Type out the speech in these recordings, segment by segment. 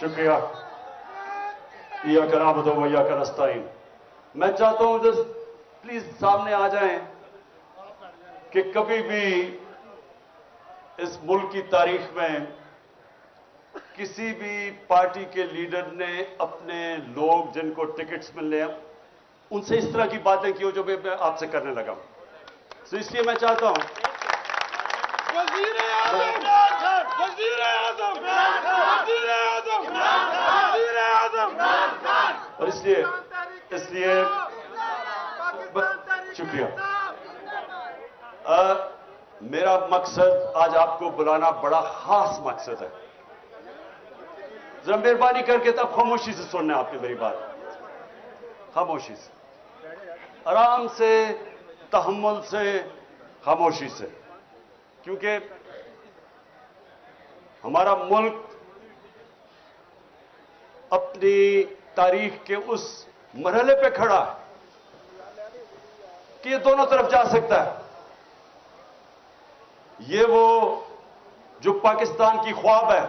شکریہ۔ یا کرا بدو یا کرستائی میں چاہتا ہوں جس پلیز سامنے آ جائیں کہ کبھی بھی اس ملک کی تاریخ میں کسی بھی پارٹی کے لیڈر نے اپنے لوگ جن کو ٹکٹس ملنے ہیں، ان سے اس طرح کی باتیں کی ہو جو میں آپ سے کرنے لگا ہوں۔ تو اس لیے میں چاہتا ہوں۔ وزیر اعظم وزیر اعظم وزیر اعظم. اور اس لیے اس لیے شکریہ۔ میرا مقصد آج آپ کو بلانا بڑا خاص مقصد ہے۔ ذرا مہربانی کر کے تب خاموشی سے سننا آپ نے میری بات۔ خاموشی سے۔ آرام سے، تحمل سے، خاموشی سے۔ کیونکہ ہمارا ملک اپنی تاریخ کے اس مرحلے پہ کھڑا ہے کہ یہ دونوں طرف جا سکتا ہے۔ یہ وہ جو پاکستان کی خواب ہے،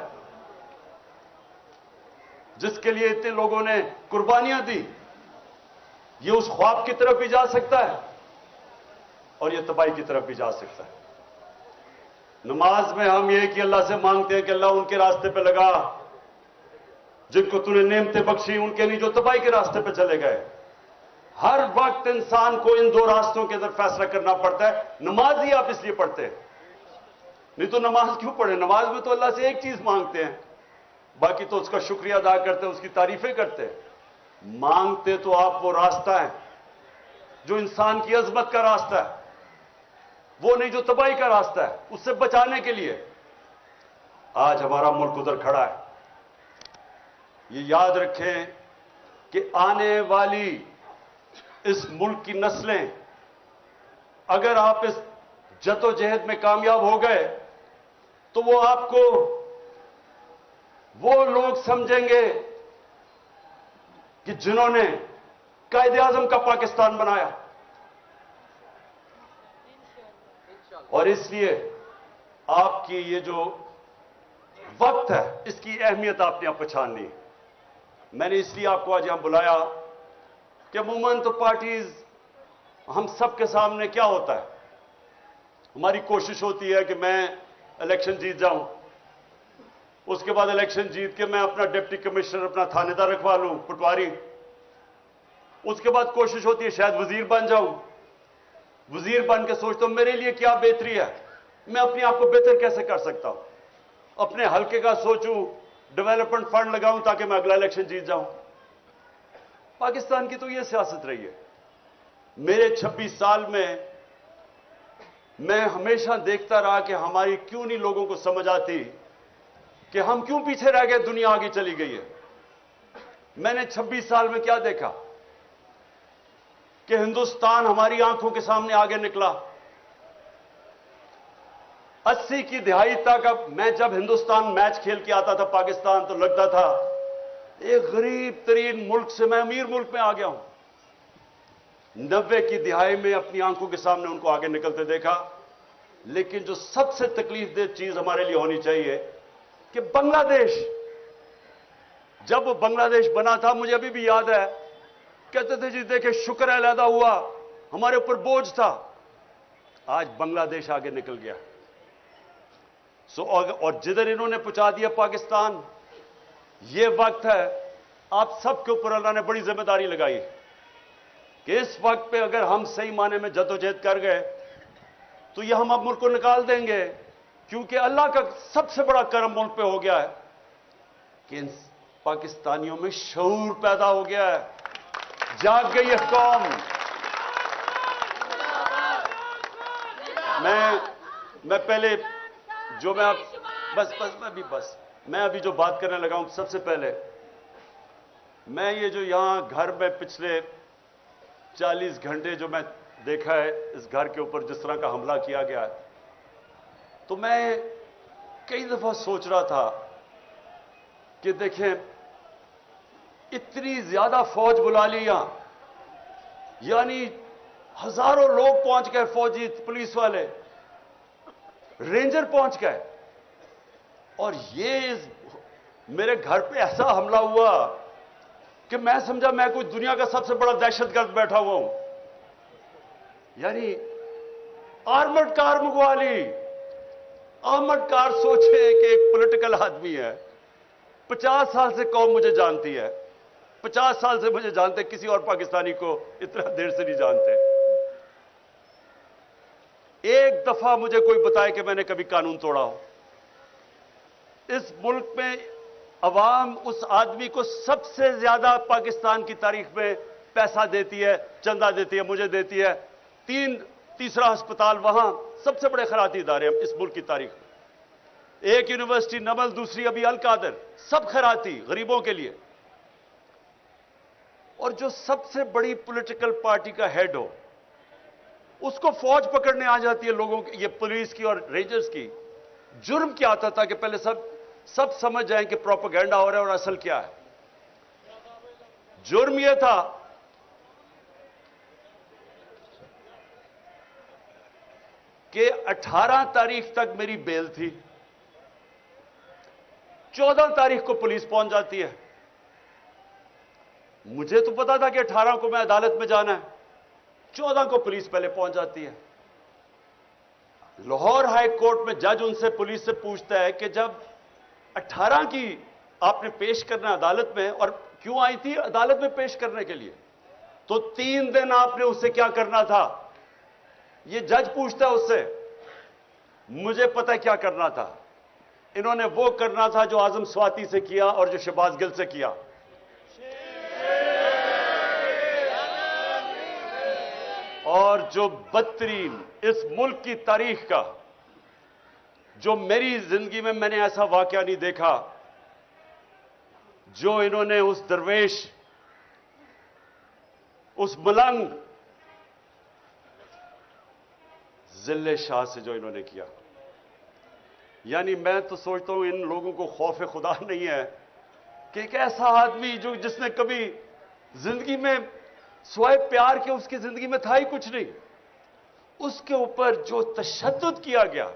جس کے لیے اتنے لوگوں نے قربانیاں دی، یہ اس خواب کی طرف بھی جا سکتا ہے اور یہ تباہی کی طرف بھی جا سکتا ہے۔ نماز میں ہم یہ کہ اللہ سے مانگتے ہیں کہ اللہ ان کے راستے پہ لگا۔ جن کو تھی نعمتیں بخشی، ان کے نہیں جو تباہی کے راستے پہ چلے گئے۔ ہر وقت انسان کو ان دو راستوں کے اندر فیصلہ کرنا پڑتا ہے۔ نماز ہی آپ اس لیے پڑھتے ہیں۔ نہیں تو نماز کیوں پڑھے نماز میں تو اللہ سے ایک چیز مانگتے ہیں۔ باقی تو اس کا شکریہ ادا کرتے ہیں، اس کی تعریفیں کرتے ہیں۔ مانگتے تو آپ وہ راستہ ہے جو انسان کی عظمت کا راستہ ہے۔ وہ نہیں جو تباہی کا راستہ ہے، اس سے بچانے کے لیے۔ آج ہمارا ملک ادھر کھڑا ہے۔ یہ یاد رکھیں کہ آنے والی اس ملک کی نسلیں اگر آپ اس جد و جہد میں کامیاب ہو گئے، تو وہ آپ کو وہ لوگ سمجھیں گے کہ جنہوں نے قائد اعظم کا پاکستان بنایا۔ اور اس لیے آپ کی یہ جو وقت ہے، اس کی اہمیت آپ نے اب پہچاننی میں نے اس لیے آپ کو آج یہاں بلایا کہ عموماً تو پارٹیز، ہم سب کے سامنے کیا ہوتا ہے؟ ہماری کوشش ہوتی ہے کہ میں الیکشن جیت جاؤں۔ اس کے بعد الیکشن جیت کے میں اپنا ڈپٹی کمشنر، اپنا تھانے دار رکھوا لوں، پٹواری۔ اس کے بعد کوشش ہوتی ہے شاید وزیر بن جاؤں۔ وزیر بن کے سوچتا ہوں، میرے لیے کیا بہتری ہے؟ میں اپنے آپ کو بہتر کیسے کر سکتا ہوں؟ اپنے حلقے کا سوچوں ڈیولپمنٹ فنڈ لگاؤں تاکہ میں اگلا الیکشن جیت جاؤں۔ پاکستان کی تو یہ سیاست رہی ہے۔ میرے چھبیس سال میں میں ہمیشہ دیکھتا رہا کہ ہماری کیوں نہیں لوگوں کو سمجھ آتی کہ ہم کیوں پیچھے رہ گئے، دنیا آگے چلی گئی ہے۔ میں نے چھبیس سال میں کیا دیکھا؟ کہ ہندوستان ہماری آنکھوں کے سامنے آگے نکلا۔ اسی کی دہائی تک اب میں جب ہندوستان میچ کھیل کے آتا تھا پاکستان تو لگتا تھا، ایک غریب ترین ملک سے میں امیر ملک میں آ گیا ہوں۔ نوے کی دہائی میں اپنی آنکھوں کے سامنے ان کو آگے نکلتے دیکھا۔ لیکن جو سب سے تکلیف دہ چیز ہمارے لیے ہونی چاہیے کہ بنگلہ دیش، جب وہ بنگلہ دیش بنا تھا، مجھے ابھی بھی یاد ہے کہتے تھے جی دیکھیں شکر علیحدہ ہوا، ہمارے اوپر بوجھ تھا۔ آج بنگلہ دیش آگے نکل گیا۔ سو اور جدھر انہوں نے پہنچا دیا پاکستان، یہ وقت ہے، آپ سب کے اوپر اللہ نے بڑی ذمہ داری لگائی کہ اس وقت پہ اگر ہم صحیح معنی میں جدوجہد کر گئے، تو یہ ہم اب ملک کو نکال دیں گے۔ کیونکہ اللہ کا سب سے بڑا کرم ملک پہ ہو گیا ہے کہ پاکستانیوں میں شعور پیدا ہو گیا ہے۔ جاگ گئی ہے قوم۔ میں میں پہلے جو میں آپ بس بس میں بھی بس۔ میں ابھی جو بات کرنے لگا ہوں سب سے پہلے، میں یہ جو یہاں گھر میں پچھلے چالیس گھنٹے جو میں دیکھا ہے، اس گھر کے اوپر جس طرح کا حملہ کیا گیا ہے، تو میں کئی دفعہ سوچ رہا تھا کہ دیکھیں اتنی زیادہ فوج بلا لی یہاں۔ یعنی ہزاروں لوگ پہنچ گئے فوجی پولیس والے۔ رینجر پہنچ گئے۔ اور یہ میرے گھر پہ ایسا حملہ ہوا کہ میں سمجھا میں کوئی دنیا کا سب سے بڑا دہشت گرد بیٹھا ہوا ہوں۔ یعنی آرمڈ کار منگوا لی۔ آرمڈ کار سوچے کہ ایک پولیٹیکل آدمی ہے۔ پچاس سال سے قوم مجھے جانتی ہے۔ پچاس سال سے مجھے جانتے، کسی اور پاکستانی کو اتنا دیر سے نہیں جانتے۔ ایک دفعہ مجھے کوئی بتائے کہ میں نے کبھی قانون توڑا ہو۔ اس ملک میں عوام اس آدمی کو سب سے زیادہ پاکستان کی تاریخ میں پیسہ دیتی ہے، چندہ دیتی ہے، مجھے دیتی ہے۔ تین، تیسرا ہسپتال وہاں، سب سے بڑے خیراتی ادارے ہیں اس ملک کی تاریخ میں۔ ایک یونیورسٹی نمل، دوسری ابھی القادر، سب خیراتی غریبوں کے لیے۔ اور جو سب سے بڑی پولیٹیکل پارٹی کا ہیڈ ہو، اس کو فوج پکڑنے آ جاتی ہے لوگوں کی، یہ پولیس کی اور رینجرز کی۔ جرم کیا آتا تھا کہ پہلے سب سب سمجھ جائیں کہ پروپیگنڈا ہو رہا ہے اور اصل کیا ہے۔ جرم یہ تھا، کہ اٹھارہ تاریخ تک میری بیل تھی۔ چودہ تاریخ کو پولیس پہنچ جاتی ہے۔ مجھے تو پتا تھا کہ اٹھارہ کو میں عدالت میں جانا ہے۔ چودہ کو پولیس پہلے پہنچ جاتی ہے۔ لاہور ہائی کورٹ میں جج ان سے پولیس سے پوچھتا ہے کہ جب اٹھارہ کی آپ نے پیش کرنا عدالت میں اور کیوں آئی تھی عدالت میں پیش کرنے کے لیے، تو تین دن آپ نے اس سے کیا کرنا تھا؟ یہ جج پوچھتا ہے اس سے، مجھے پتہ کیا کرنا تھا؟ انہوں نے وہ کرنا تھا جو آزم سواتی سے کیا اور جو شباز گل سے کیا۔ اور جو بدترین اس ملک کی تاریخ کا، جو میری زندگی میں میں نے ایسا واقعہ نہیں دیکھا، جو انہوں نے اس درویش، اس ملنگ ذل شاہ سے جو انہوں نے کیا۔ یعنی میں تو سوچتا ہوں ان لوگوں کو خوف خدا نہیں ہے کہ ایک ایسا آدمی جو جس نے کبھی زندگی میں سوائے پیار کے اس کی زندگی میں تھا ہی کچھ نہیں۔ اس کے اوپر جو تشدد کیا گیا،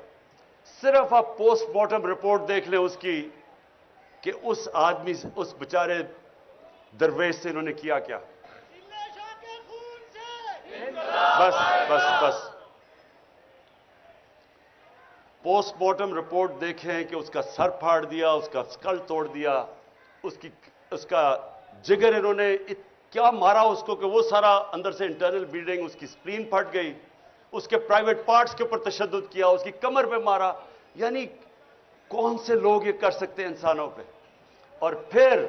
صرف آپ پوسٹ مارٹم رپورٹ دیکھ لیں اس کی کہ اس آدمی سے اس بیچارے درویش سے انہوں نے کیا کیا۔ بس بس بس۔ پوسٹ مارٹم رپورٹ دیکھیں کہ اس کا سر پھاڑ دیا، اس کا سکل توڑ دیا، اس کی، اس کا جگر انہوں نے کیا مارا اس کو کہ وہ سارا اندر سے انٹرنل بلیڈنگ اس کی سپرین پھٹ گئی، اس کے پرائیویٹ پارٹس کے اوپر تشدد کیا، اس کی کمر پہ مارا۔ یعنی کون سے لوگ یہ کر سکتے ہیں انسانوں پہ؟ اور پھر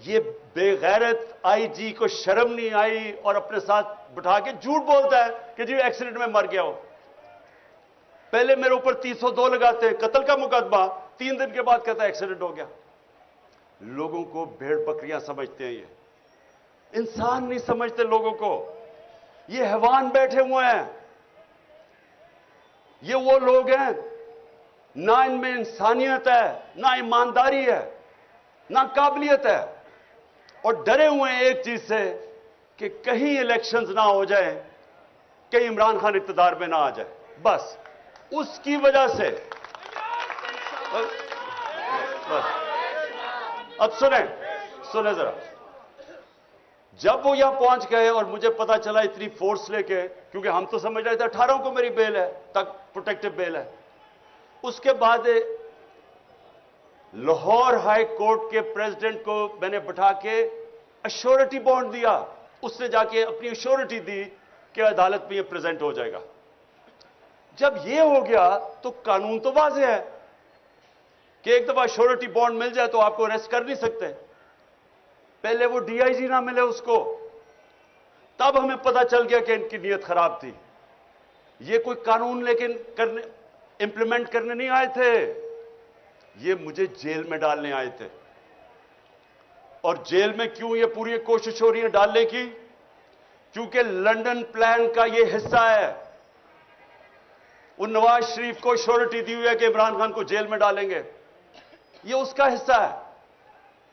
یہ بے غیرت آئی جی کو شرم نہیں آئی اور اپنے ساتھ بٹھا کے جھوٹ بولتا ہے کہ جی ایکسیڈنٹ میں مر گیا ہو۔ پہلے میرے اوپر تین سو دو لگاتے ہیں قتل کا مقدمہ، تین دن کے بعد کہتا ہے ایکسیڈنٹ ہو گیا۔ لوگوں کو بھیڑ بکریاں سمجھتے ہیں یہ۔ انسان نہیں سمجھتے لوگوں کو۔ یہ حیوان بیٹھے ہوئے ہیں۔ یہ وہ لوگ ہیں۔ نہ ان میں انسانیت ہے، نہ ایمانداری ہے، نہ قابلیت ہے۔ اور ڈرے ہوئے ہیں ایک چیز سے کہ کہیں الیکشنز نہ ہو جائے کہیں عمران خان اقتدار میں نہ آ جائے بس، اس کی وجہ سے۔ اب سنیں سنیں ذرا۔ جب وہ یہاں پہنچ گئے اور مجھے پتا چلا اتنی فورس لے کے، کیونکہ ہم تو سمجھ رہے تھے اٹھارہ کو میری بیل ہے، تک پروٹیکٹو بیل ہے۔ اس کے بعد لاہور ہائی کورٹ کے پریزیڈنٹ کو میں نے بٹھا کے اشورٹی بانڈ دیا۔ اس نے جا کے اپنی اشورٹی دی کہ عدالت میں یہ پریزنٹ ہو جائے گا۔ جب یہ ہو گیا تو قانون تو واضح ہے کہ ایک دفعہ شورٹی بانڈ مل جائے تو آپ کو ریسٹ کر نہیں سکتے۔ پہلے وہ ڈی آئی جی نہ ملے اس کو، تب ہمیں پتا چل گیا کہ ان کی نیت خراب تھی۔ یہ کوئی قانون لیکن کرنے امپلیمنٹ کرنے نہیں آئے تھے۔ یہ مجھے جیل میں ڈالنے آئے تھے۔ اور جیل میں کیوں یہ پوری کوشش ہو رہی ہے ڈالنے کی؟ کیونکہ لنڈن پلان کا یہ حصہ ہے۔ ان نواز شریف کو شورٹی دی ہوئی ہے کہ عمران خان کو جیل میں ڈالیں گے۔ یہ اس کا حصہ ہے۔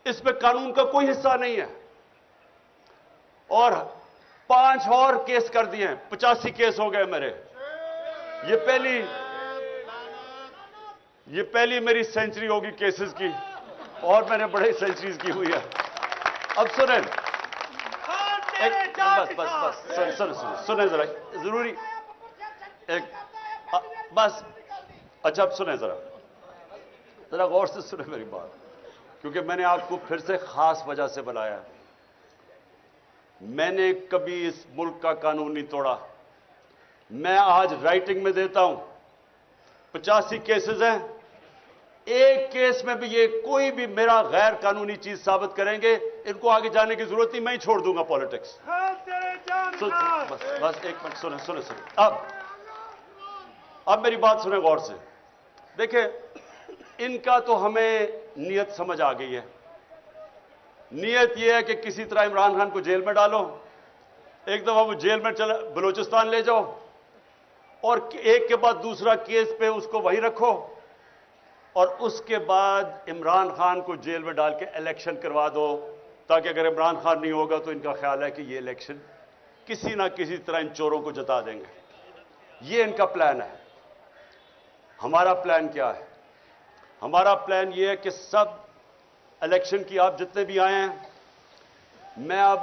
اس میں قانون کا کوئی حصہ نہیں ہے۔ اور پانچ اور کیس کر دیے ہیں۔ پچاسی کیس ہو گئے میرے۔ یہ پہلی یہ پہلی میری سینچری ہوگی کیسز کی۔ اور میں نے بڑے سینچریز کی ہوئی ہے۔ اب سنیں۔ بس بس بس۔ سنیں ذرا۔ ضروری ایک بس۔ اچھا اب سنیں ذرا۔ ذرا غور سے سنیں میری بات۔ کیونکہ میں نے آپ کو پھر سے خاص وجہ سے بلایا۔ میں نے کبھی اس ملک کا قانون نہیں توڑا۔ میں آج رائٹنگ میں دیتا ہوں۔ پچاسی کیسز ہیں۔ ایک کیس میں بھی یہ کوئی بھی میرا غیر قانونی چیز ثابت کریں گے، ان کو آگے جانے کی ضرورت نہیں، میں ہی چھوڑ دوں گا پالیٹکس بس بس، ایک منٹ، سنیں سنیں سنیں۔ اب اب میری بات سنیں غور سے۔ دیکھیں، ان کا تو ہمیں نیت سمجھ آ گئی ہے۔ نیت یہ ہے کہ کسی طرح عمران خان کو جیل میں ڈالو، ایک دفعہ وہ جیل میں چلا بلوچستان لے جاؤ اور ایک کے بعد دوسرا کیس پہ اس کو وہیں رکھو اور اس کے بعد عمران خان کو جیل میں ڈال کے الیکشن کروا دو۔ تاکہ اگر عمران خان نہیں ہوگا تو ان کا خیال ہے کہ یہ الیکشن کسی نہ کسی طرح ان چوروں کو جتا دیں گے۔ یہ ان کا پلان ہے۔ ہمارا پلان کیا ہے؟ ہمارا پلان یہ ہے کہ سب الیکشن کی آپ جتنے بھی آئے ہیں، میں اب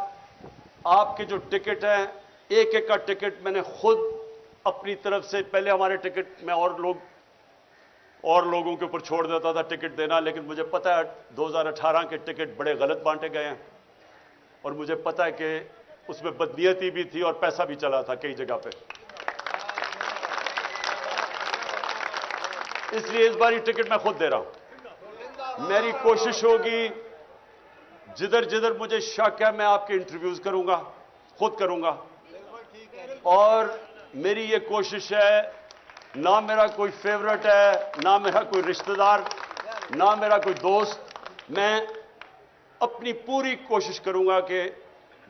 آپ کے جو ٹکٹ ہیں، ایک ایک کا ٹکٹ میں نے خود اپنی طرف سے پہلے ہمارے ٹکٹ میں اور لوگ، اور لوگوں کے اوپر چھوڑ دیتا تھا ٹکٹ دینا، لیکن مجھے پتا ہے دو ہزار اٹھارہ کے ٹکٹ بڑے غلط بانٹے گئے ہیں، اور مجھے پتا ہے کہ اس میں بدنیتی بھی تھی اور پیسہ بھی چلا تھا کئی جگہ پہ۔ اس لیے اس بار یہ ٹکٹ میں خود دے رہا ہوں۔ میری کوشش ہوگی، جدھر جدھر مجھے شک ہے میں آپ کے انٹرویوز کروں گا، خود کروں گا۔ اور میری یہ کوشش ہے، نہ میرا کوئی فیورٹ ہے، نہ میرا کوئی رشتہ دار نہ میرا کوئی دوست، میں اپنی پوری کوشش کروں گا کہ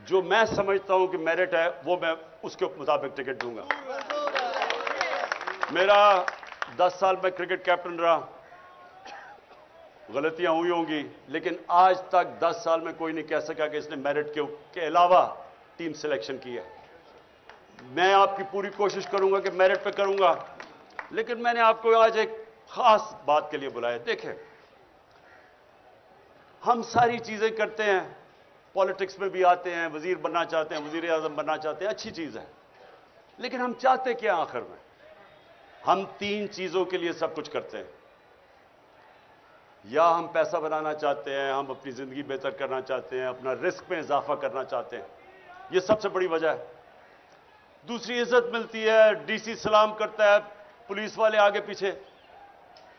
جو میں سمجھتا ہوں کہ میرٹ ہے، وہ میں اس کے مطابق ٹکٹ دوں گا۔ میرا دس سال میں کرکٹ کیپٹن رہا۔ غلطیاں ہوئی ہوں گی، لیکن آج تک دس سال میں کوئی نہیں کہہ سکا کہ اس نے میرٹ کے علاوہ ٹیم سلیکشن کی ہے۔ میں آپ کی پوری کوشش کروں گا کہ میرٹ پہ کروں گا، لیکن میں نے آپ کو آج ایک خاص بات کے لیے بلایا۔ دیکھیں، ہم ساری چیزیں کرتے ہیں پالیٹکس میں بھی آتے ہیں، وزیر بننا چاہتے ہیں، وزیر اعظم بننا چاہتے ہیں، اچھی چیز ہے۔ لیکن ہم چاہتے کیا آخر میں؟ ہم تین چیزوں کے لیے سب کچھ کرتے ہیں۔ یا ہم پیسہ بنانا چاہتے ہیں، ہم اپنی زندگی بہتر کرنا چاہتے ہیں، اپنا رسک میں اضافہ کرنا چاہتے ہیں۔ یہ سب سے بڑی وجہ ہے۔ دوسری عزت ملتی ہے، ڈی سی سلام کرتا ہے، پولیس والے آگے پیچھے۔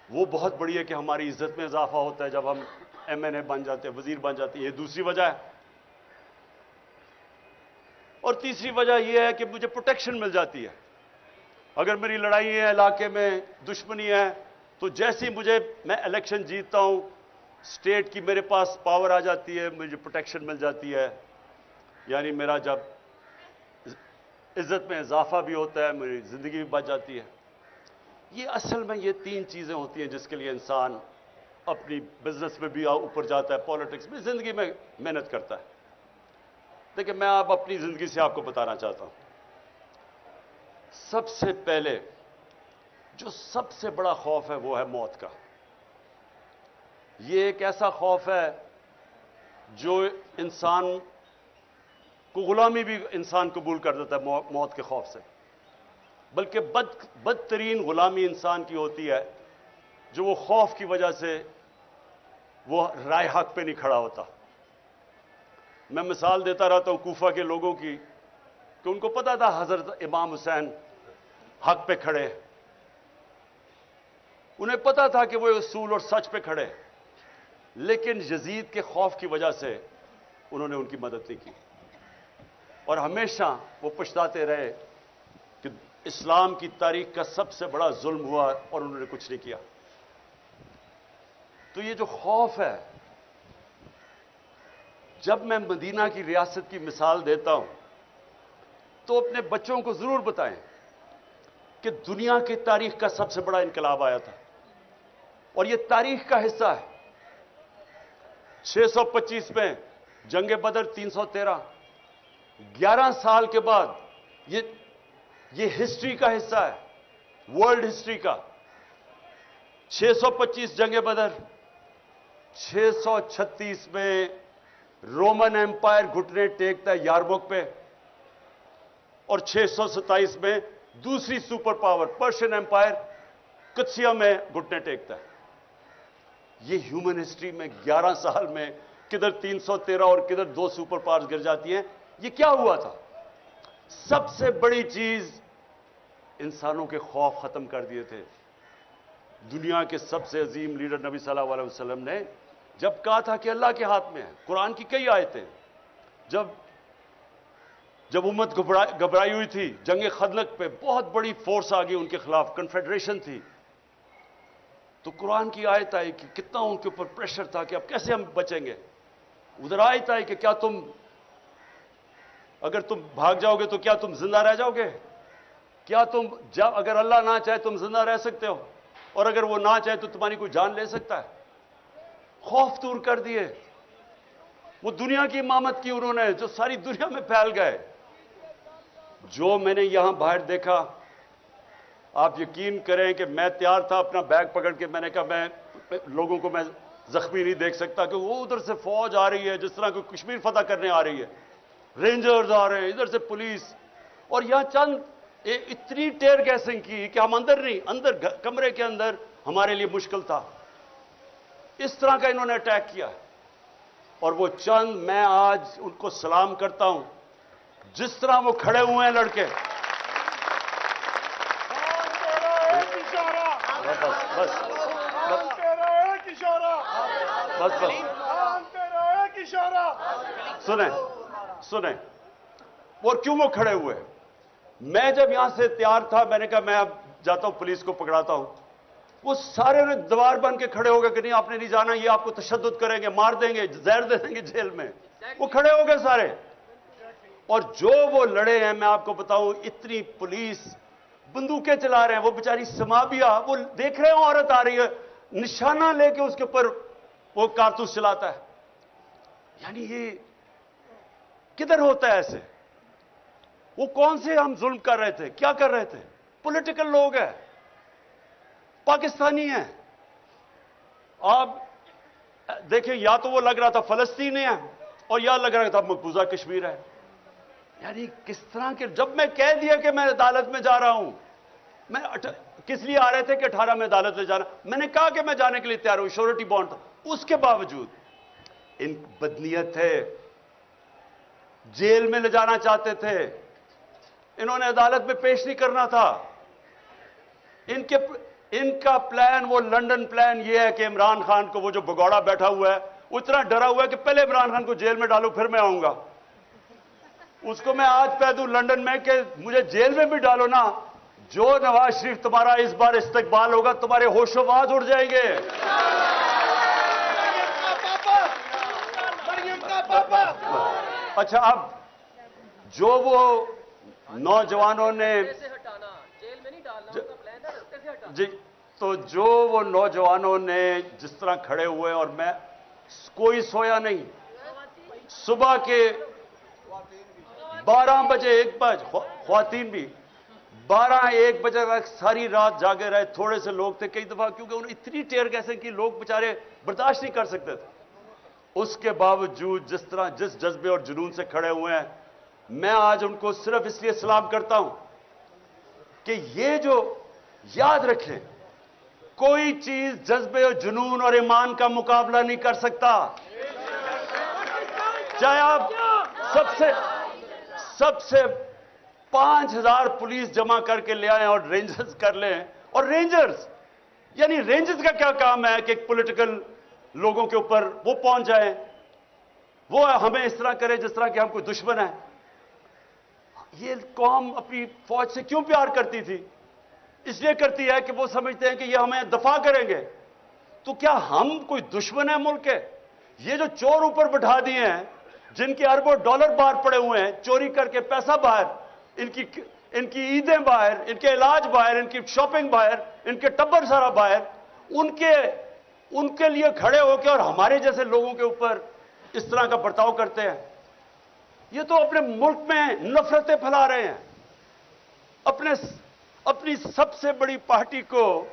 وہ بہت بڑی ہے کہ ہماری عزت میں اضافہ ہوتا ہے جب ہم ایم این اے بن جاتے ہیں، وزیر بن جاتے ہیں۔ یہ دوسری وجہ ہے۔ اور تیسری وجہ یہ ہے کہ مجھے پروٹیکشن مل جاتی ہے۔ اگر میری لڑائی ہے، علاقے میں دشمنی ہے، تو جیسے ہی مجھے میں الیکشن جیتتا ہوں اسٹیٹ کی میرے پاس پاور آ جاتی ہے، مجھے پروٹیکشن مل جاتی ہے۔ یعنی میرا جب عزت میں اضافہ بھی ہوتا ہے، میری زندگی بھی بچ جاتی ہے۔ یہ اصل میں یہ تین چیزیں ہوتی ہیں جس کے لیے انسان اپنی بزنس میں بھی اوپر جاتا ہے پالیٹکس میں، زندگی میں محنت کرتا ہے۔ دیکھیں، میں آپ اپنی زندگی سے آپ کو بتانا چاہتا ہوں۔ سب سے پہلے جو سب سے بڑا خوف ہے وہ ہے موت کا۔ یہ ایک ایسا خوف ہے جو انسان کو غلامی بھی انسان قبول کر دیتا ہے موت کے خوف سے۔ بلکہ بد، بدترین غلامی انسان کی ہوتی ہے جو وہ خوف کی وجہ سے وہ رائے حق پہ نہیں کھڑا ہوتا۔ میں مثال دیتا رہتا ہوں کوفہ کے لوگوں کی۔ کہ ان کو پتا تھا حضرت امام حسین حق پہ کھڑے انہیں پتا تھا کہ وہ اصول اور سچ پہ کھڑے لیکن یزید کے خوف کی وجہ سے انہوں نے ان کی مدد نہیں کی۔ اور ہمیشہ وہ پچھتاتے رہے کہ اسلام کی تاریخ کا سب سے بڑا ظلم ہوا اور انہوں نے کچھ نہیں کیا۔ تو یہ جو خوف ہے، جب میں مدینہ کی ریاست کی مثال دیتا ہوں تو اپنے بچوں کو ضرور بتائیں کہ دنیا کی تاریخ کا سب سے بڑا انقلاب آیا تھا۔ اور یہ تاریخ کا حصہ ہے۔ چھ سو پچیس میں جنگ بدر تین سو تیرہ، گیارہ سال کے بعد یہ یہ ہسٹری کا حصہ ہے، ورلڈ ہسٹری کا۔ چھ سو پچیس جنگ بدر، چھ سو چھتیس میں رومن امپائر گٹنے ٹیکتا یاربک پہ۔ اور چھ سو ستائیس میں دوسری سپر پاور پرشین امپائر کچھیا میں گھٹنے ٹیکتا ہے۔ یہ ہیومن ہسٹری میں گیارہ سال میں کدھر تین سو تیرہ اور کدھر دو سپر پاورز گر جاتی ہیں، یہ کیا ہوا تھا؟ سب سے بڑی چیز انسانوں کے خوف ختم کر دیے تھے۔ دنیا کے سب سے عظیم لیڈر نبی صلی اللہ علیہ وسلم نے جب کہا تھا کہ اللہ کے ہاتھ میں ہے قرآن کی کئی آیتیں جب جب امت گھبرائی ہوئی تھی، جنگ خدلق پہ بہت بڑی فورس آ گئی، ان کے خلاف کنفیڈریشن تھی۔ تو قرآن کی آیت آئی کہ کتنا ان کے اوپر پریشر تھا کہ اب کیسے ہم بچیں گے؟ ادھر آیت آئی کہ کیا تم، اگر تم بھاگ جاؤ گے تو کیا تم زندہ رہ جاؤ گے؟ کیا تم اگر اللہ نہ چاہے تم زندہ رہ سکتے ہو؟ اور اگر وہ نہ چاہے تو تمہاری کوئی جان لے سکتا ہے؟ خوف دور کر دیے۔ وہ دنیا کی امامت کی انہوں نے، جو ساری دنیا میں پھیل گئے۔ جو میں نے یہاں باہر دیکھا، آپ یقین کریں کہ میں تیار تھا اپنا بیگ پکڑ کے، میں نے کہا میں لوگوں کو میں زخمی نہیں دیکھ سکتا کہ وہ ادھر سے فوج آ رہی ہے، جس طرح کوئی کشمیر فتح کرنے آ رہی ہے۔ رینجرز آ رہے ہیں، ادھر سے پولیس۔ اور یہاں چند اتنی ٹیر گیسنگ کی کہ ہم اندر نہیں، اندر کمرے کے اندر ہمارے لیے مشکل تھا۔ اس طرح کا انہوں نے اٹیک کیا۔ اور وہ چند، میں آج ان کو سلام کرتا ہوں۔ جس طرح وہ کھڑے ہوئے ہیں لڑکے۔ بس بس سنیں سنیں۔ اور کیوں وہ کھڑے ہوئے؟ میں جب یہاں سے تیار تھا میں نے کہا میں اب جاتا ہوں پولیس کو پکڑاتا ہوں۔ وہ سارے نے دوار بن کے کھڑے ہو گئے کہ نہیں آپ نے نہیں جانا یہ آپ کو تشدد کریں گے مار دیں گے زہر دے دیں گے جیل میں۔ وہ کھڑے ہو گئے سارے۔ اور جو وہ لڑے ہیں، میں آپ کو بتاؤں، اتنی پولیس بندوقیں چلا رہے ہیں، وہ بیچاری سمابیا، وہ دیکھ رہے ہیں، عورت آ رہی ہے، نشانہ لے کے اس کے اوپر وہ کارتوس چلاتا ہے۔ یعنی یہ کدھر ہوتا ہے ایسے؟ وہ کون سے ہم ظلم کر رہے تھے؟ کیا کر رہے تھے؟ پولیٹیکل لوگ ہیں، پاکستانی ہیں۔ آپ دیکھیں، یا تو وہ لگ رہا تھا فلسطین ہے اور یا لگ رہا تھا مقبوضہ کشمیر ہے۔ یعنی کس طرح کے جب میں کہہ دیا کہ میں عدالت میں جا رہا ہوں، میں اٹھ... کس لیے آ رہے تھے کہ اٹھارہ میں عدالت میں جانا؟ میں نے کہا کہ میں جانے کے لیے تیار ہوں شورٹی بانڈ تھا۔ اس کے باوجود، ان بدنیت ہے، جیل میں لے جانا چاہتے تھے۔ انہوں نے عدالت میں پیش نہیں کرنا تھا۔ ان کے ان کا پلان وہ لنڈن پلان یہ ہے کہ عمران خان کو وہ جو بگوڑا بیٹھا ہوا ہے اتنا ڈرا ہوا ہے کہ پہلے عمران خان کو جیل میں ڈالو، پھر میں آؤں گا۔ اس کو میں آج پہ دوں لنڈن میں کہ مجھے جیل میں بھی ڈالو نا۔ جو نواز شریف تمہارا اس بار استقبال ہوگا تمہارے ہوش و باز اڑ جائیں گے۔ اچھا اب جو وہ نوجوانوں نے جی،, جی تو جو وہ نوجوانوں نے جس طرح کھڑے ہوئے اور میں کوئی سویا نہیں۔ صبح کے بارہ بجے ایک بج خواتین بھی بارہ ایک بجے تک ساری رات جاگے رہے، تھوڑے سے لوگ تھے کئی دفعہ، کیونکہ انہوں اتنی ٹیر کیسے کہ لوگ بےچارے برداشت نہیں کر سکتے تھے۔ اس کے باوجود جس طرح جس جذبے اور جنون سے کھڑے ہوئے ہیں، میں آج ان کو صرف اس لیے سلام کرتا ہوں کہ یہ جو یاد رکھیں، کوئی چیز جذبے اور جنون اور ایمان کا مقابلہ نہیں کر سکتا۔ چاہے آپ سب سے سب سے پانچ ہزار پولیس جمع کر کے لے آئیں اور رینجرز کر لیں۔ اور رینجرز یعنی رینجرز کا کیا کام ہے کہ ایک پولیٹیکل لوگوں کے اوپر وہ پہنچ جائیں؟ وہ ہمیں اس طرح کرے جس طرح کہ ہم کوئی دشمن ہیں۔ یہ قوم اپنی فوج سے کیوں پیار کرتی تھی؟ اس لیے کرتی ہے کہ وہ سمجھتے ہیں کہ یہ ہمیں دفاع کریں گے۔ تو کیا ہم کوئی دشمن ہیں ملک کے؟ یہ جو چور اوپر بٹھا دیے ہیں جن کے اربوں ڈالر باہر پڑے ہوئے ہیں، چوری کر کے پیسہ باہر، ان کی ان کی عیدیں باہر، ان کے علاج باہر، ان کی شاپنگ باہر، ان کے ٹبر سارا باہر، ان کے ان کے لیے کھڑے ہو کے اور ہمارے جیسے لوگوں کے اوپر اس طرح کا برتاؤ کرتے ہیں۔ یہ تو اپنے ملک میں نفرتیں پھیلا رہے ہیں۔ اپنے اپنی سب سے بڑی پارٹی کو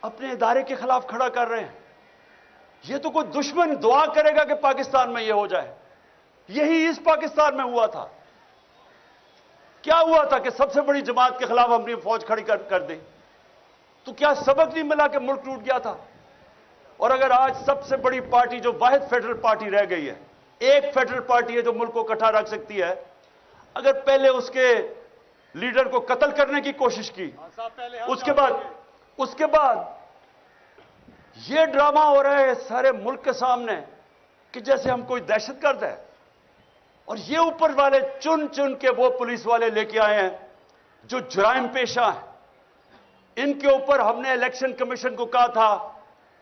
اپنے ادارے کے خلاف کھڑا کر رہے ہیں۔ یہ تو کوئی دشمن دعا کرے گا کہ پاکستان میں یہ ہو جائے۔ یہی اس پاکستان میں ہوا تھا۔ کیا ہوا تھا کہ سب سے بڑی جماعت کے خلاف ہم نے فوج کھڑی کر کر دی؟ تو کیا سبق نہیں ملا کہ ملک ٹوٹ گیا تھا؟ اور اگر آج سب سے بڑی پارٹی جو واحد فیڈرل پارٹی رہ گئی ہے ایک فیڈرل پارٹی ہے جو ملک کو کٹھا رکھ سکتی ہے اگر پہلے اس کے لیڈر کو قتل کرنے کی کوشش کی اس کے بعد اس کے بعد یہ ڈرامہ ہو رہا ہے سارے ملک کے سامنے کہ جیسے ہم کوئی دہشت گرد ہے اور یہ اوپر والے چن چن کے وہ پولیس والے لے کے آئے ہیں جو جرائم پیشہ ہیں۔ ان کے اوپر ہم نے الیکشن کمیشن کو کہا تھا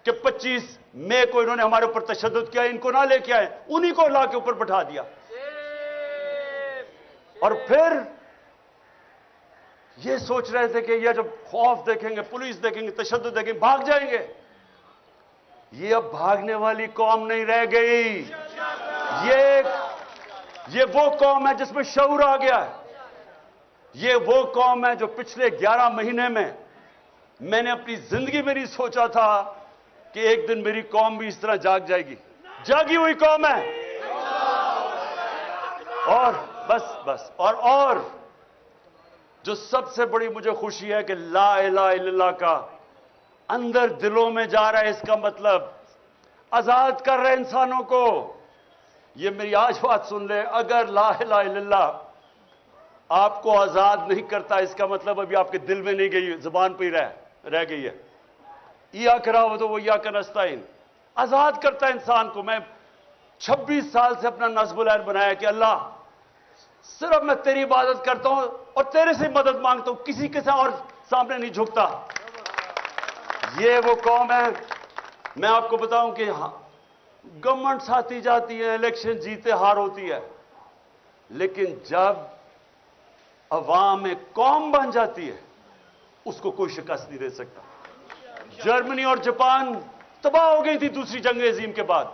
کہ پچیس مئی کو انہوں نے ہمارے اوپر تشدد کیا، ان کو نہ لے کے آئے، انہی کو لا کے اوپر بٹھا دیا۔ اور پھر یہ سوچ رہے تھے کہ یہ جب خوف دیکھیں گے، پولیس دیکھیں گے، تشدد دیکھیں گے، بھاگ جائیں گے۔ یہ اب بھاگنے والی قوم نہیں رہ گئی۔ یہ یہ وہ قوم ہے جس میں شعور آ گیا ہے۔ یہ وہ قوم ہے جو پچھلے گیارہ مہینے میں میں نے اپنی زندگی میں نہیں سوچا تھا کہ ایک دن میری قوم بھی اس طرح جاگ جائے گی۔ جاگی ہوئی قوم ہے۔ اور بس بس۔ اور اور جو سب سے بڑی مجھے خوشی ہے کہ لا الہ الا اللہ کا اندر دلوں میں جا رہا ہے، اس کا مطلب آزاد کر رہے انسانوں کو۔ یہ میری آج بات سن لے اگر لا الہ الا اللہ آپ کو آزاد نہیں کرتا، اس کا مطلب ابھی آپ کے دل میں نہیں گئی، زبان پہ ہی رہ رہ گئی ہے۔ یا کرا ہو تو وہ، یا کنستائن آزاد کرتا ہے انسان کو۔ میں چھبیس سال سے اپنا نصب العین بنایا کہ اللہ، صرف میں تیری عبادت کرتا ہوں اور تیرے سے مدد مانگتا ہوں، کسی کے ساتھ اور سامنے نہیں جھکتا۔ یہ وہ قوم ہے۔ میں آپ کو بتاؤں کہ ہاں، گورنمنٹ ساتھی جاتی ہے الیکشن جیتے ہار ہوتی ہے۔ لیکن جب عوام قوم بن جاتی ہے، اس کو کوئی شکست نہیں دے سکتا۔ جرمنی اور جاپان تباہ ہو گئی تھی دوسری جنگ عظیم کے بعد۔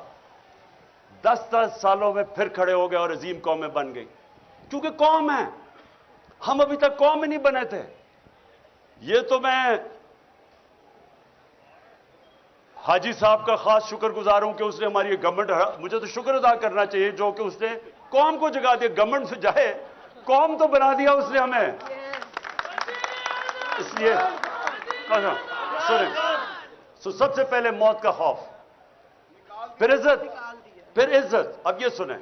دس دس سالوں میں پھر کھڑے ہو گئے اور عظیم قومیں بن گئی۔ کیونکہ قوم ہے، ہم ابھی تک قوم ہی نہیں بنے تھے۔ یہ تو میں حاجی صاحب کا خاص شکر گزار ہوں کہ اس نے ہماری گورنمنٹ مجھے تو شکر ادا کرنا چاہیے جو کہ اس نے قوم کو جگا دیا گورنمنٹ سے جائے۔ قوم تو بنا دیا اس نے ہمیں۔ اس لیے سنیں سو سب سے پہلے موت کا خوف۔ پھر عزت پھر عزت۔ اب یہ سنیں۔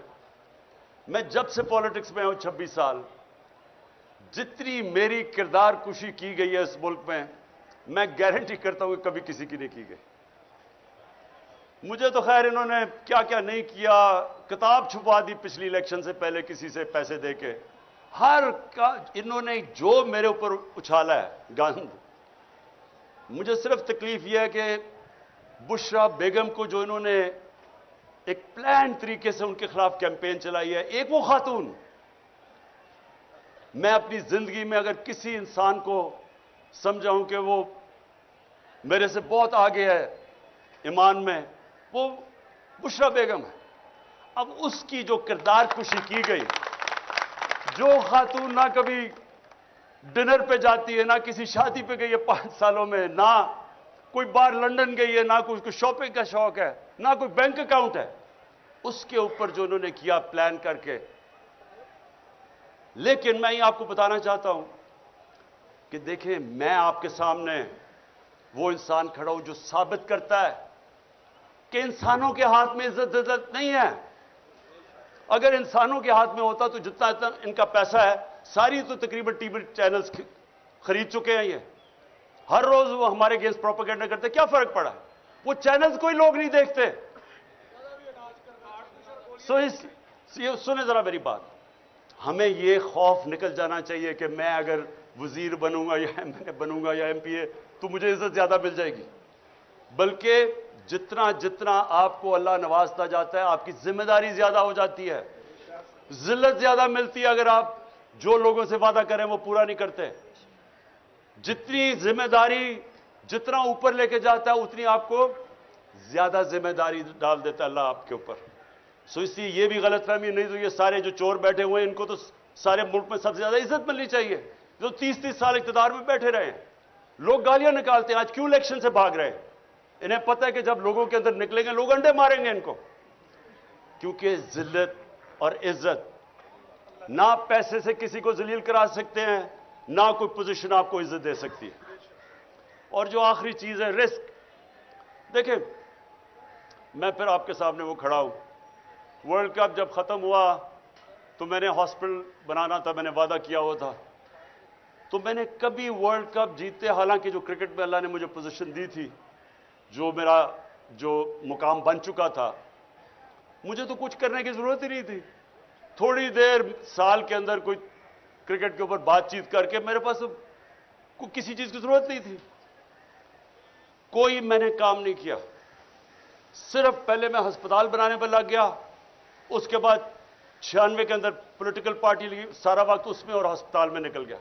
میں جب سے پالیٹکس میں ہوں، چھبیس سال، جتنی میری کردار کشی کی گئی ہے اس ملک میں میں گارنٹی کرتا ہوں کہ کبھی کسی کی نہیں کی گئی۔ مجھے تو خیر انہوں نے کیا کیا نہیں کیا، کتاب چھپا دی پچھلی الیکشن سے پہلے کسی سے پیسے دے کے۔ ہر کا، انہوں نے جو میرے اوپر اچھالا ہے گند مجھے صرف تکلیف یہ ہے کہ بشرا بیگم کو جو انہوں نے ایک پلان طریقے سے ان کے خلاف کیمپین چلائی ہے، ایک وہ خاتون۔ میں اپنی زندگی میں اگر کسی انسان کو سمجھاؤں کہ وہ میرے سے بہت آگے ہے ایمان میں وہ بشرا بیگم ہے۔ اب اس کی جو کردار کشی کی گئی، جو خاتون نہ کبھی ڈنر پہ جاتی ہے، نہ کسی شادی پہ گئی ہے پانچ سالوں میں، نہ کوئی بار لنڈن گئی ہے، نہ کوئی شاپنگ کا شوق ہے، نہ کوئی بینک اکاؤنٹ ہے۔ اس کے اوپر جو انہوں نے کیا پلان کر کے۔ لیکن میں یہ آپ کو بتانا چاہتا ہوں کہ دیکھیں، میں آپ کے سامنے وہ انسان کھڑا ہوں جو ثابت کرتا ہے۔ کہ انسانوں کے ہاتھ میں عزت عزت نہیں ہے۔ اگر انسانوں کے ہاتھ میں ہوتا تو جتنا اتنا ان کا پیسہ ہے۔ ساری تو تقریباً ٹی وی چینلز خرید چکے ہیں یہ۔ ہر روز وہ ہمارے گیس پروپیگنڈا کرتے کیا فرق پڑا وہ چینلز کوئی لوگ نہیں دیکھتے۔ سو اس سنیں ذرا میری بات۔ ہمیں یہ خوف نکل جانا چاہیے کہ میں اگر وزیر بنوں گا یا ایم بنوں گا یا ایم پی اے، تو مجھے عزت زیادہ مل جائے گی۔ بلکہ جتنا جتنا آپ کو اللہ نوازتا جاتا ہے، آپ کی ذمہ داری زیادہ ہو جاتی ہے۔ ذلت زیادہ ملتی ہے اگر آپ جو لوگوں سے وعدہ کریں وہ پورا نہیں کرتے۔ جتنی ذمہ داری جتنا اوپر لے کے جاتا ہے، اتنی آپ کو زیادہ ذمہ داری ڈال دیتا ہے اللہ آپ کے اوپر۔ سو اس لیے یہ بھی غلط فہمی نہیں، تو یہ سارے جو چور بیٹھے ہوئے ہیں، ان کو تو سارے ملک میں سب سے زیادہ عزت ملنی چاہیے۔ جو تیس تیس سال اقتدار میں بیٹھے رہے ہیں، لوگ گالیاں نکالتے ہیں، آج کیوں الیکشن سے بھاگ رہے ہیں؟ انہیں پتہ ہے کہ جب لوگوں کے اندر نکلیں گے، لوگ انڈے ماریں گے ان کو۔ کیونکہ ذلت اور عزت نہ پیسے سے کسی کو ذلیل کرا سکتے ہیں، نہ کوئی پوزیشن آپ کو عزت دے سکتی ہے۔ اور جو آخری چیز ہے رسک دیکھیں، میں پھر آپ کے سامنے وہ کھڑا ہوں۔ ورلڈ کپ جب ختم ہوا تو میں نے ہاسپٹل بنانا تھا، میں نے وعدہ کیا ہوا تھا۔ تو میں نے کبھی ورلڈ کپ جیتے، حالانکہ جو کرکٹ میں اللہ نے مجھے پوزیشن دی تھی جو میرا جو مقام بن چکا تھا، مجھے تو کچھ کرنے کی ضرورت ہی نہیں تھی۔ تھوڑی دیر سال کے اندر کوئی کرکٹ کے اوپر بات چیت کر کے میرے پاس کوئی کسی چیز کی ضرورت نہیں تھی۔ کوئی میں نے کام نہیں کیا۔ صرف پہلے میں ہسپتال بنانے پر لگ گیا، اس کے بعد چھیانوے کے اندر پولیٹیکل پارٹی لگی، سارا وقت اس میں اور ہسپتال میں نکل گیا۔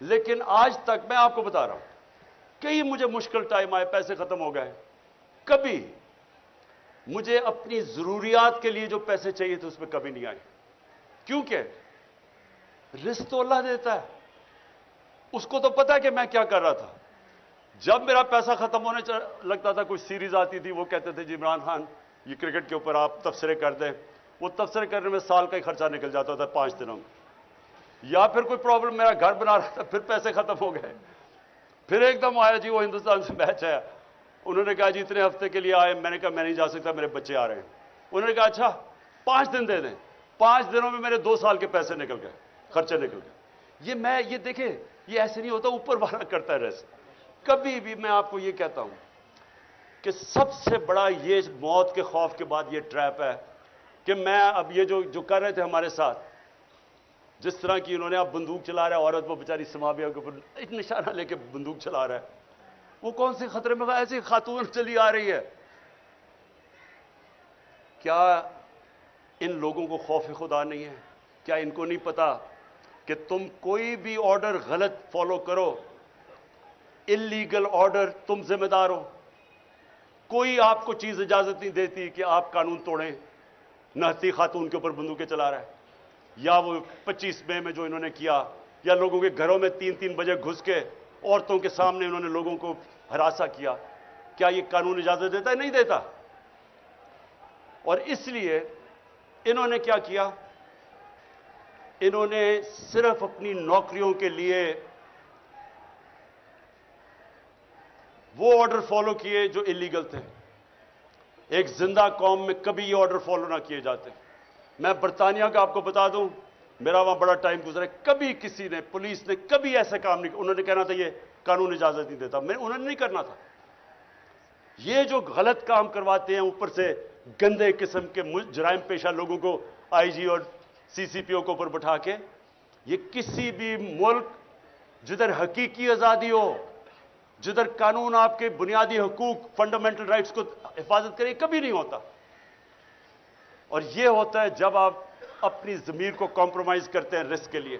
لیکن آج تک میں آپ کو بتا رہا ہوں کئی مجھے مشکل ٹائم آئے، پیسے ختم ہو گئے۔ کبھی مجھے اپنی ضروریات کے لیے جو پیسے چاہیے تھے، اس میں کبھی نہیں آئے۔ کیونکہ رزق تو اللہ دیتا ہے۔ اس کو تو پتا ہے کہ میں کیا کر رہا تھا۔ جب میرا پیسہ ختم ہونے لگتا تھا، کوئی سیریز آتی تھی، وہ کہتے تھے جی عمران خان، یہ کرکٹ کے اوپر آپ تبصرے کر دیں۔ وہ تبصرے کرنے میں سال کا ہی خرچہ نکل جاتا تھا، پانچ دنوں میں۔ یا پھر کوئی پرابلم میرا گھر بنا رہا تھا، پھر پیسے ختم ہو گئے۔ پھر ایک دم آیا جی وہ ہندوستان سے میچ ہے انہوں نے کہا جی اتنے ہفتے کے لیے آئے، میں نے کہا میں نہیں جا سکتا، میرے بچے آ رہے ہیں۔ انہوں نے کہا اچھا پانچ دن دے دیں۔ پانچ دنوں میں میرے دو سال کے پیسے نکل گئے، خرچے نکل گئے۔ یہ میں، یہ دیکھیں، یہ ایسے نہیں ہوتا، اوپر والا کرتا ہے ریس۔ کبھی بھی میں آپ کو یہ کہتا ہوں کہ سب سے بڑا یہ موت کے خوف کے بعد یہ ٹریپ ہے کہ میں اب یہ جو جو کر رہے تھے ہمارے ساتھ جس طرح کی انہوں نے اب بندوق چلا رہا ہے، عورت وہ بیچاری سماویہ کے اوپر ایک نشانہ لے کے بندوق چلا رہا ہے۔ وہ کون سے خطرے میں ایسی خاتون چلی آ رہی ہے؟ کیا ان لوگوں کو خوف خدا نہیں ہے؟ کیا ان کو نہیں پتا کہ تم کوئی بھی آرڈر غلط فالو کرو؟ انلیگل آرڈر تم ذمہ دار ہو۔ کوئی آپ کو چیز اجازت نہیں دیتی کہ آپ قانون توڑیں۔ نہتی خاتون کے اوپر بندوقیں چلا رہا ہے۔ یا وہ پچیس مئی میں جو انہوں نے کیا، یا لوگوں کے گھروں میں تین تین بجے گھس کے عورتوں کے سامنے انہوں نے لوگوں کو ہراسا کیا۔ کیا یہ قانون اجازت دیتا ہے؟ نہیں دیتا۔ اور اس لیے انہوں نے کیا کیا؟ انہوں نے صرف اپنی نوکریوں کے لیے وہ آرڈر فالو کیے جو انلیگل تھے۔ ایک زندہ قوم میں کبھی یہ آرڈر فالو نہ کیے جاتے۔ میں برطانیہ کا آپ کو بتا دوں، میرا وہاں بڑا ٹائم گزرا کبھی کسی نے، پولیس نے کبھی ایسا کام نہیں، انہوں نے کہنا تھا یہ قانون اجازت نہیں دیتا۔ میں، انہوں نے نہیں کرنا تھا۔ یہ جو غلط کام کرواتے ہیں اوپر سے گندے قسم کے جرائم پیشہ لوگوں کو، آئی جی اور سی سی پی او کو اوپر بٹھا کے، یہ کسی بھی ملک، جدھر حقیقی آزادی ہو، جدھر قانون آپ کے بنیادی حقوق فنڈامنٹل رائٹس کو حفاظت کرے، کبھی نہیں ہوتا۔ اور یہ ہوتا ہے جب آپ اپنی ضمیر کو کمپرومائز کرتے ہیں رسک کے لیے۔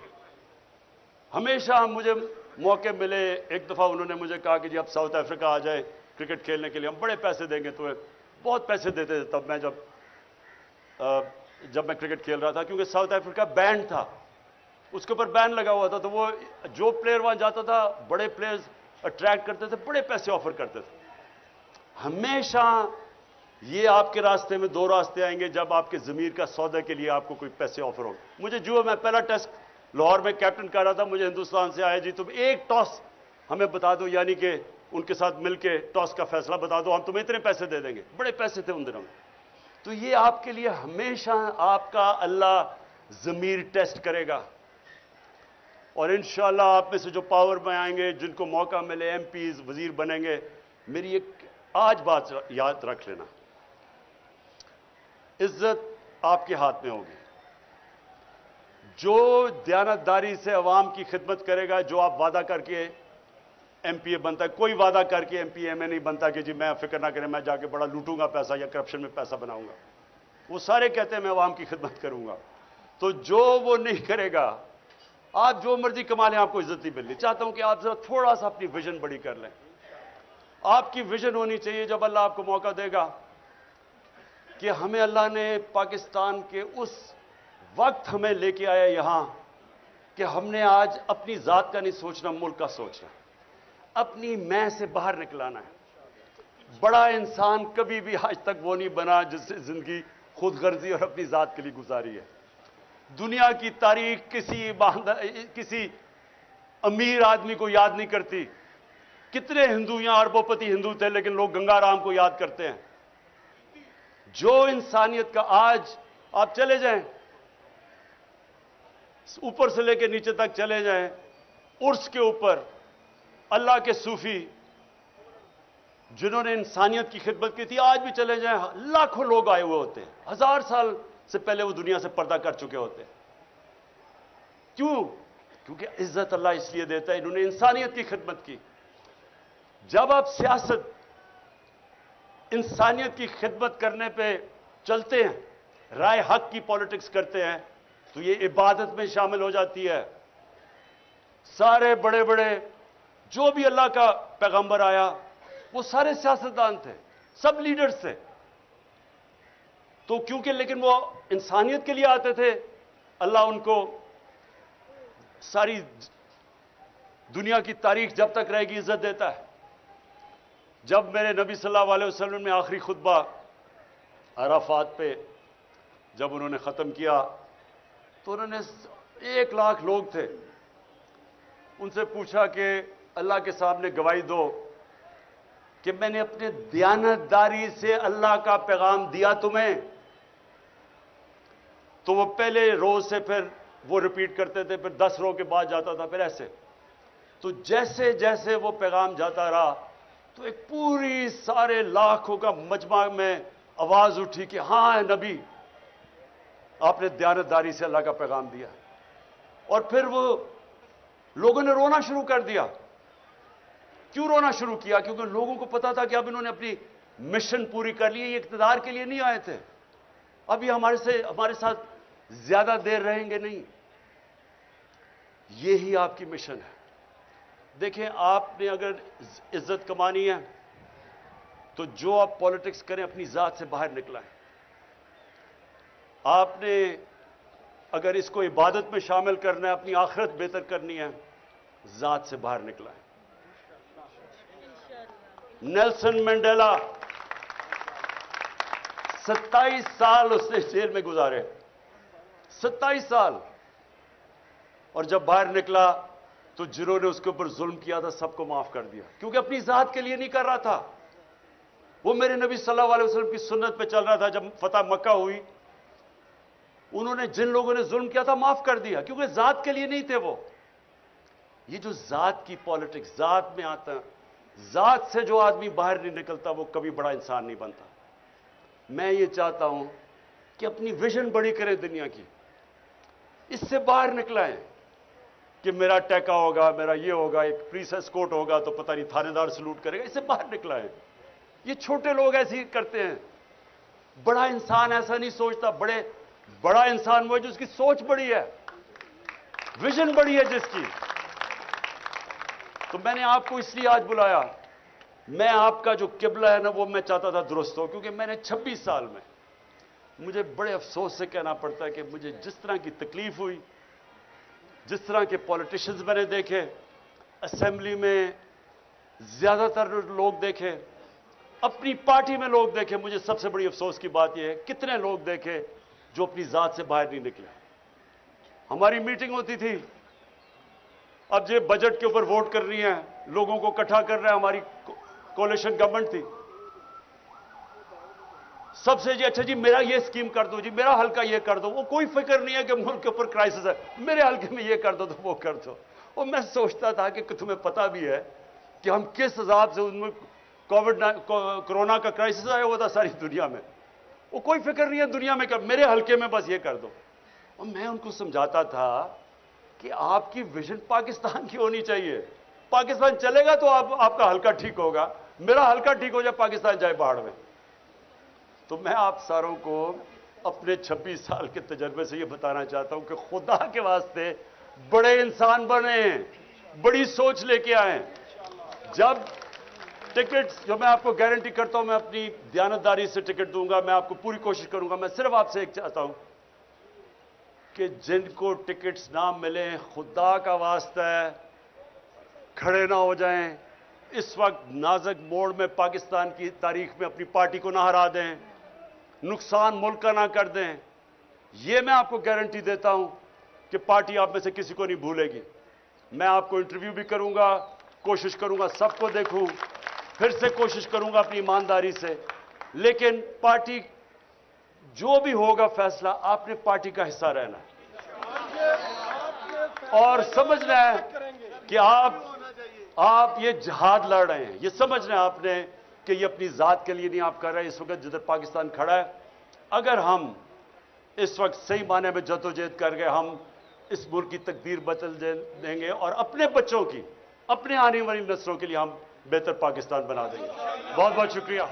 ہمیشہ مجھے موقع ملے، ایک دفعہ انہوں نے مجھے کہا کہ جی اب ساؤتھ افریقہ آ جائے کرکٹ کھیلنے کے لیے۔ ہم بڑے پیسے دیں گے تو بہت پیسے دیتے تھے۔ تب میں جب جب میں کرکٹ کھیل رہا تھا، کیونکہ ساؤتھ افریقہ بینڈ تھا، اس کے اوپر بین لگا ہوا تھا، تو وہ جو پلیئر وہاں جاتا تھا، بڑے پلیئرز اٹریکٹ کرتے تھے، بڑے پیسے آفر کرتے تھے۔ ہمیشہ یہ آپ کے راستے میں دو راستے آئیں گے جب آپ کے ضمیر کا سودا کے لیے آپ کو کوئی پیسے آفر ہو مجھے جو میں پہلا ٹیسٹ لاہور میں کیپٹن کر رہا تھا، مجھے ہندوستان سے آیا۔ جی تم ایک ٹاس ہمیں بتا دو یعنی کہ ان کے ساتھ مل کے ٹاس کا فیصلہ بتا دو۔ ہم تمہیں اتنے پیسے دے دیں گے۔ بڑے پیسے تھے ان دنوں میں۔ تو یہ آپ کے لیے ہمیشہ آپ کا اللہ ضمیر ٹیسٹ کرے گا۔ اور انشاءاللہ آپ میں سے جو پاور میں آئیں گے، جن کو موقع ملے، ایم پیز، وزیر بنیں گے، میری ایک آج بات یاد رکھ لینا۔ عزت آپ کے ہاتھ میں ہوگی۔ جو دیانتداری سے عوام کی خدمت کرے گا، جو آپ وعدہ کر کے ایم پی اے بنتا ہے، کوئی وعدہ کر کے ایم پی اے میں نہیں بنتا کہ جی میں فکر نہ کریں، میں جا کے بڑا لوٹوں گا پیسہ یا کرپشن میں پیسہ بناؤں گا۔ وہ سارے کہتے ہیں میں عوام کی خدمت کروں گا۔ تو جو وہ نہیں کرے گا، آپ جو مرضی کما لیں، آپ کو عزت نہیں ملنی۔ چاہتا ہوں کہ آپ ذرا تھوڑا سا اپنی ویژن بڑی کر لیں۔ آپ کی ویژن ہونی چاہیے جب اللہ آپ کو موقع دے گا۔ کہ ہمیں اللہ نے پاکستان کے اس وقت ہمیں لے کے آیا یہاں کہ ہم نے آج اپنی ذات کا نہیں سوچنا، ملک کا سوچنا۔ اپنی میں سے باہر نکلانا ہے۔ بڑا انسان کبھی بھی آج تک وہ نہیں بنا جس سے زندگی خود غرضی اور اپنی ذات کے لیے گزاری ہے۔ دنیا کی تاریخ کسی باندھ- کسی امیر آدمی کو یاد نہیں کرتی۔ کتنے ہندو یہاں اربوں پتی ہندو تھے، لیکن لوگ گنگا رام کو یاد کرتے ہیں۔ جو انسانیت کا آج آپ چلے جائیں، اوپر سے لے کے نیچے تک چلے جائیں عرس کے اوپر اللہ کے صوفی جنہوں نے انسانیت کی خدمت کی تھی، آج بھی چلے جائیں، لاکھوں لوگ آئے ہوئے ہوتے ہیں۔ ہزار سال سے پہلے وہ دنیا سے پردہ کر چکے ہوتے ہیں۔ کیوں؟ کیونکہ عزت اللہ اس لیے دیتا ہے، انہوں نے انسانیت کی خدمت کی۔ جب آپ سیاست انسانیت کی خدمت کرنے پہ چلتے ہیں، رائے حق کی پالیٹکس کرتے ہیں، تو یہ عبادت میں شامل ہو جاتی ہے۔ سارے بڑے بڑے، جو بھی اللہ کا پیغمبر آیا، وہ سارے سیاستدان تھے، سب لیڈرز تھے۔ تو کیونکہ لیکن وہ انسانیت کے لیے آتے تھے، اللہ ان کو ساری دنیا کی تاریخ جب تک رہے گی، عزت دیتا ہے۔ جب میرے نبی صلی اللہ علیہ وسلم نے آخری خطبہ عرفات پہ جب انہوں نے ختم کیا، تو انہوں نے ایک لاکھ لوگ تھے۔ ان سے پوچھا کہ اللہ کے سامنے گواہی دو کہ میں نے اپنے دیانتداری سے اللہ کا پیغام دیا تمہیں۔ تو وہ پہلے روز سے پھر وہ ریپیٹ کرتے تھے، پھر دس رو کے بعد جاتا تھا، پھر ایسے۔ تو جیسے جیسے وہ پیغام جاتا رہا تو ایک پوری سارے لاکھوں کا مجمع میں آواز اٹھی کہ ہاں نبی، آپ نے دیانتداری سے اللہ کا پیغام دیا۔ اور پھر وہ لوگوں نے رونا شروع کر دیا۔ کیوں رونا شروع کیا؟ کیونکہ لوگوں کو پتا تھا کہ اب انہوں نے اپنی مشن پوری کر لی، یہ اقتدار کے لیے نہیں آئے تھے۔ اب یہ ہمارے سے، ہمارے ساتھ زیادہ دیر رہیں گے نہیں۔ یہی آپ کی مشن ہے۔ دیکھیں، آپ نے اگر عزت کمانی ہے تو جو آپ پالیٹکس کریں، اپنی ذات سے باہر نکلائیں آپ نے اگر اس کو عبادت میں شامل کرنا ہے، اپنی آخرت بہتر کرنی ہے، ذات سے باہر نکلائیں نیلسن مینڈیلا ستائیس سال اس نے جیل میں گزارے۔ ستائیس سال۔ اور جب باہر نکلا تو جنہوں نے اس کے اوپر ظلم کیا تھا، سب کو معاف کر دیا۔ کیونکہ اپنی ذات کے لیے نہیں کر رہا تھا۔ وہ میرے نبی صلی اللہ علیہ وسلم کی سنت پہ چل رہا تھا، جب فتح مکہ ہوئی۔ انہوں نے جن لوگوں نے ظلم کیا تھا، معاف کر دیا، کیونکہ ذات کے لیے نہیں تھے وہ۔ یہ جو ذات کی پالیٹکس ذات میں آتا، ذات سے جو آدمی باہر نہیں نکلتا، وہ کبھی بڑا انسان نہیں بنتا۔ میں یہ چاہتا ہوں کہ اپنی ویژن بڑی کریں دنیا کی۔ اس سے باہر نکلائیں۔ کہ میرا ٹیکا ہوگا، میرا یہ ہوگا، ایک پریس اسکوٹ ہوگا تو پتہ نہیں تھانے دار سلوٹ کرے گا، اس سے باہر نکلائیں یہ چھوٹے لوگ ایسے ہی کرتے ہیں۔ بڑا انسان ایسا نہیں سوچتا، بڑے، بڑا انسان وہ ہے جس کی سوچ بڑی ہے۔ ویژن بڑی ہے جس کی۔ تو میں نے آپ کو اس لیے آج بلایا۔ میں آپ کا جو قبلہ ہے نا، وہ میں چاہتا تھا درست ہو، کیونکہ میں نے چھبیس سال میں مجھے بڑے افسوس سے کہنا پڑتا ہے کہ مجھے جس طرح کی تکلیف ہوئی جس طرح کے پولیٹیشنز میں نے دیکھے اسمبلی میں زیادہ تر لوگ دیکھے، اپنی پارٹی میں لوگ دیکھے، مجھے سب سے بڑی افسوس کی بات یہ ہے، کتنے لوگ دیکھے جو اپنی ذات سے باہر نہیں نکلے؟ ہماری میٹنگ ہوتی تھی، اب یہ بجٹ کے اوپر ووٹ کر رہی ہیں، لوگوں کو اکٹھا کر رہے ہیں، ہماری کولیشن گورنمنٹ تھی سب سے جی اچھا جی میرا یہ اسکیم کر دو جی میرا حلقہ یہ کر دو۔ وہ کوئی فکر نہیں ہے کہ ملک کے اوپر کرائسس ہے۔ میرے حلقے میں یہ کر دو تو وہ کر دو۔ اور میں سوچتا تھا کہ تمہیں پتا بھی ہے کہ ہم کس حساب سے ان میں کووڈ کرونا کا کرائسس آیا ہوا تھا ساری دنیا میں۔ وہ کوئی فکر نہیں ہے دنیا میں کہ میرے حلقے میں بس یہ کر دو۔ اور میں ان کو سمجھاتا تھا کہ آپ کی ویژن پاکستان کی ہونی چاہیے۔ پاکستان چلے گا تو آپ آپ کا حلقہ ٹھیک ہوگا۔ میرا حلقہ ٹھیک ہو جائے، پاکستان جائے پہاڑ میں۔ تو میں آپ ساروں کو اپنے چھبیس سال کے تجربے سے یہ بتانا چاہتا ہوں کہ خدا کے واسطے بڑے انسان بنے ہیں بڑی سوچ لے کے آئے جب ٹکٹ جو میں آپ کو گارنٹی کرتا ہوں، میں اپنی دیانتداری سے ٹکٹ دوں گا، میں آپ کو پوری کوشش کروں گا، میں صرف آپ سے ایک چاہتا ہوں کہ جن کو ٹکٹس نہ ملیں، خدا کا واسطہ ہے، کھڑے نہ ہو جائیں۔ اس وقت نازک موڑ میں پاکستان کی تاریخ میں اپنی پارٹی کو نہ ہرا دیں۔ نقصان ملک کا نہ کر دیں۔ یہ میں آپ کو گارنٹی دیتا ہوں کہ پارٹی آپ میں سے کسی کو نہیں بھولے گی۔ میں آپ کو انٹرویو بھی کروں گا، کوشش کروں گا، سب کو دیکھوں، پھر سے کوشش کروں گا اپنی ایمانداری سے۔ لیکن پارٹی جو بھی ہوگا فیصلہ، آپ نے پارٹی کا حصہ رہنا ہے۔ اور سمجھنا ہے کہ آپ آپ یہ جہاد لڑ رہے ہیں۔ یہ سمجھنا ہے آپ نے کہ یہ اپنی ذات کے لیے نہیں آپ کر رہے، اس وقت جدھر پاکستان کھڑا ہے، اگر ہم اس وقت صحیح معنی میں جد و جہد کر گئے ہم اس ملک کی تقدیر بدل دیں گے اور اپنے بچوں کی، اپنے آنے والی نسلوں کے لیے ہم بہتر پاکستان بنا دیں گے۔ بہت بہت شکریہ۔